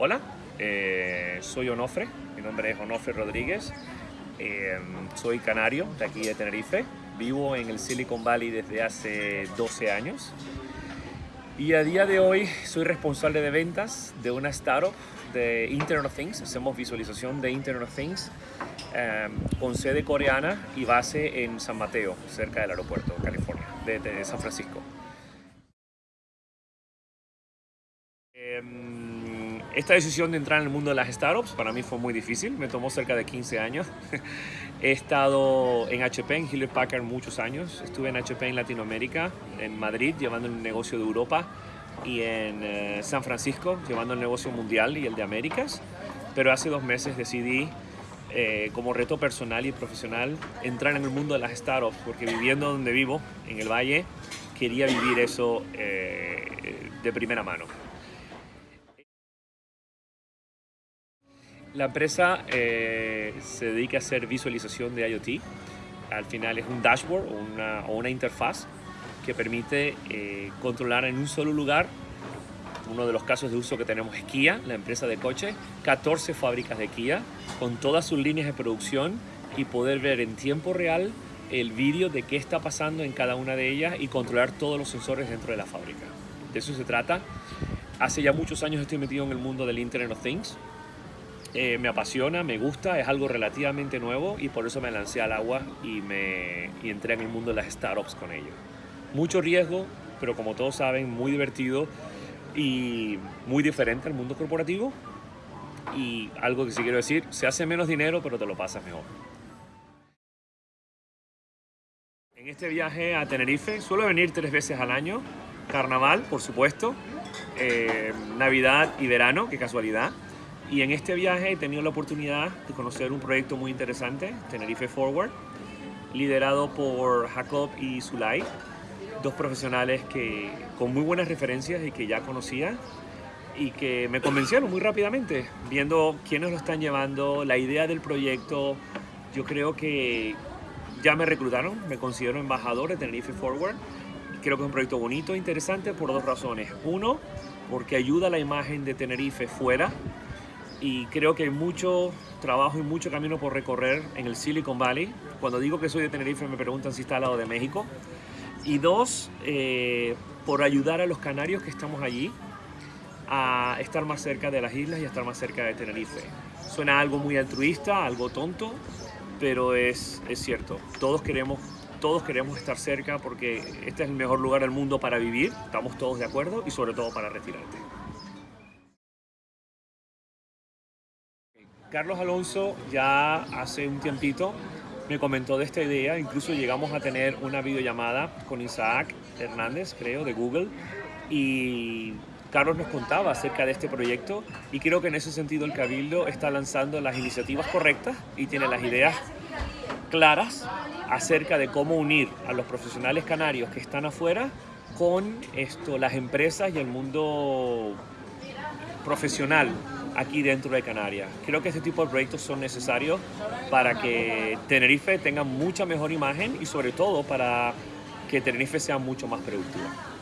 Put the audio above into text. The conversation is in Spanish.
Hola, eh, soy Onofre, mi nombre es Onofre Rodríguez, eh, soy canario de aquí de Tenerife, vivo en el Silicon Valley desde hace 12 años y a día de hoy soy responsable de ventas de una startup de Internet of Things, hacemos visualización de Internet of Things eh, con sede coreana y base en San Mateo, cerca del aeropuerto, California, de, de San Francisco. Esta decisión de entrar en el mundo de las startups para mí fue muy difícil, me tomó cerca de 15 años. He estado en HP, en Hewlett Packard muchos años, estuve en HP en Latinoamérica, en Madrid llevando el negocio de Europa y en eh, San Francisco llevando el negocio mundial y el de Américas, pero hace dos meses decidí eh, como reto personal y profesional entrar en el mundo de las startups porque viviendo donde vivo, en el Valle, quería vivir eso eh, de primera mano. La empresa eh, se dedica a hacer visualización de IoT. Al final es un dashboard o una, o una interfaz que permite eh, controlar en un solo lugar. Uno de los casos de uso que tenemos es Kia, la empresa de coche, 14 fábricas de Kia con todas sus líneas de producción y poder ver en tiempo real el vídeo de qué está pasando en cada una de ellas y controlar todos los sensores dentro de la fábrica. De eso se trata. Hace ya muchos años estoy metido en el mundo del Internet of Things eh, me apasiona, me gusta, es algo relativamente nuevo y por eso me lancé al agua y, me, entré en el mundo de las startups con ello. Mucho riesgo, pero como todos saben, muy divertido y muy diferente al mundo corporativo. Y algo que sí quiero decir, se hace menos dinero, pero te lo pasas mejor. En este viaje a Tenerife suelo venir tres veces al año. Carnaval, por supuesto, eh, Navidad y verano, qué casualidad. Y en este viaje he tenido la oportunidad de conocer un proyecto muy interesante, Tenerife Forward, liderado por Jacob y Zulay, dos profesionales que, con muy buenas referencias y que ya conocía y que me convencieron muy rápidamente, viendo quiénes lo están llevando, la idea del proyecto. Yo creo que ya me reclutaron, me considero embajador de Tenerife Forward. Creo que es un proyecto bonito, interesante por dos razones. Uno, porque ayuda a la imagen de Tenerife fuera y creo que hay mucho trabajo y mucho camino por recorrer en el Silicon Valley. Cuando digo que soy de Tenerife me preguntan si está al lado de México. Y dos, eh, por ayudar a los canarios que estamos allí a estar más cerca de las islas y a estar más cerca de Tenerife. Suena algo muy altruista, algo tonto, pero es, es cierto. Todos queremos, todos queremos estar cerca porque este es el mejor lugar del mundo para vivir, estamos todos de acuerdo, y sobre todo para retirarte. Carlos Alonso ya hace un tiempito me comentó de esta idea, incluso llegamos a tener una videollamada con Isaac Hernández, creo, de Google, y Carlos nos contaba acerca de este proyecto y creo que en ese sentido el Cabildo está lanzando las iniciativas correctas y tiene las ideas claras acerca de cómo unir a los profesionales canarios que están afuera con esto, las empresas y el mundo profesional aquí dentro de Canarias. Creo que este tipo de proyectos son necesarios para que Tenerife tenga mucha mejor imagen y sobre todo para que Tenerife sea mucho más productiva.